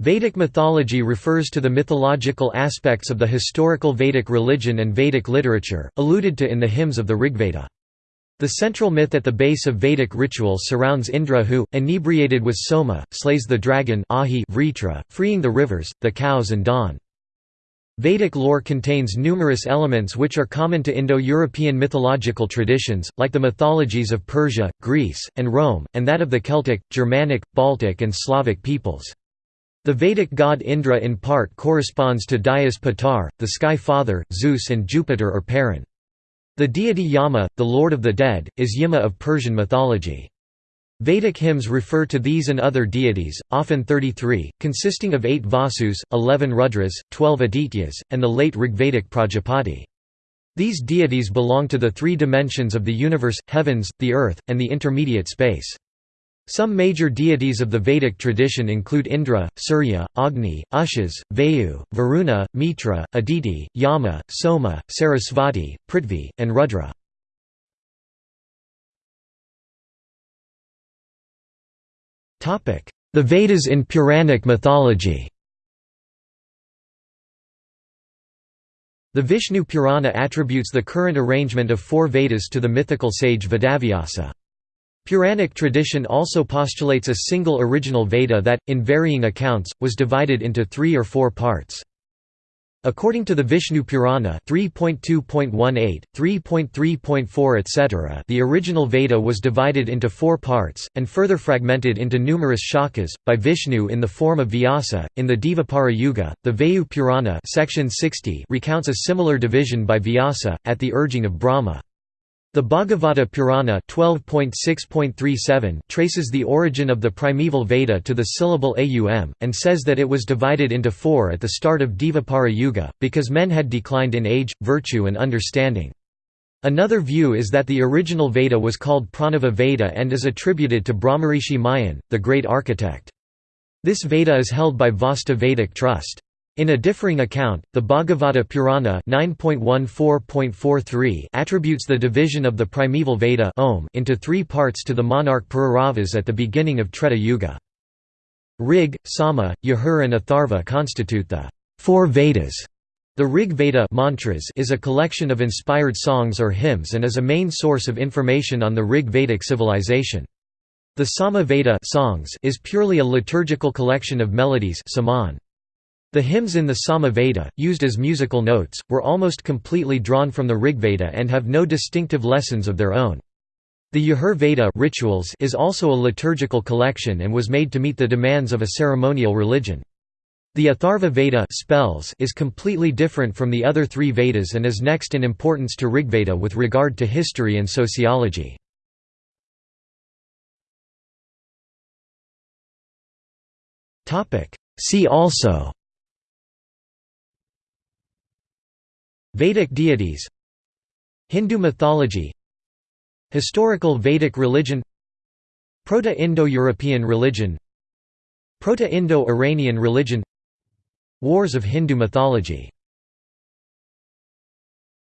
Vedic mythology refers to the mythological aspects of the historical Vedic religion and Vedic literature, alluded to in the hymns of the Rigveda. The central myth at the base of Vedic ritual surrounds Indra who, inebriated with soma, slays the dragon Ahi Vritra, freeing the rivers, the cows and dawn. Vedic lore contains numerous elements which are common to Indo-European mythological traditions, like the mythologies of Persia, Greece, and Rome, and that of the Celtic, Germanic, Baltic and Slavic peoples. The Vedic god Indra in part corresponds to Dyaus Pitar, the sky father, Zeus and Jupiter or Perun. The deity Yama, the lord of the dead, is Yima of Persian mythology. Vedic hymns refer to these and other deities, often 33, consisting of 8 Vasus, 11 Rudras, 12 Adityas, and the late Rigvedic Prajapati. These deities belong to the three dimensions of the universe, heavens, the earth, and the intermediate space. Some major deities of the Vedic tradition include Indra, Surya, Agni, Ushas, Vayu, Varuna, Mitra, Aditi, Yama, Soma, Sarasvati, Prithvi, and Rudra. The Vedas in Puranic mythology The Vishnu Purana attributes the current arrangement of four Vedas to the mythical sage Vedavyasa. Puranic tradition also postulates a single original Veda that, in varying accounts, was divided into three or four parts. According to the Vishnu Purana 3.2.18, 3.3.4 etc. the original Veda was divided into four parts, and further fragmented into numerous shakas, by Vishnu in the form of Vyasa. In the Dvapara Yuga, the Vayu Purana section 60 recounts a similar division by Vyasa, at the urging of Brahma. The Bhagavata Purana 12.6.37 traces the origin of the primeval Veda to the syllable aum, and says that it was divided into four at the start of Dvapara Yuga, because men had declined in age, virtue and understanding. Another view is that the original Veda was called Pranava Veda and is attributed to Brahmarishi Mayan, the great architect. This Veda is held by Vaastu Vedic Trust. In a differing account, the Bhagavata Purana 9.14.43 attributes the division of the primeval Veda into three parts to the monarch Pururavas at the beginning of Treta Yuga. Rig, Sama, Yajur and Atharva constitute the four Vedas. The Rig Veda mantras is a collection of inspired songs or hymns and is a main source of information on the Rig Vedic civilization. The Sama Veda songs is purely a liturgical collection of melodies saman. The hymns in the Sama Veda, used as musical notes, were almost completely drawn from the Rigveda and have no distinctive lessons of their own. The Yajur Veda rituals is also a liturgical collection and was made to meet the demands of a ceremonial religion. The Atharva Veda spells is completely different from the other three Vedas and is next in importance to Rigveda with regard to history and sociology. See also Vedic deities Hindu mythology Historical Vedic religion Proto-Indo-European religion Proto-Indo-Iranian religion Wars of Hindu mythology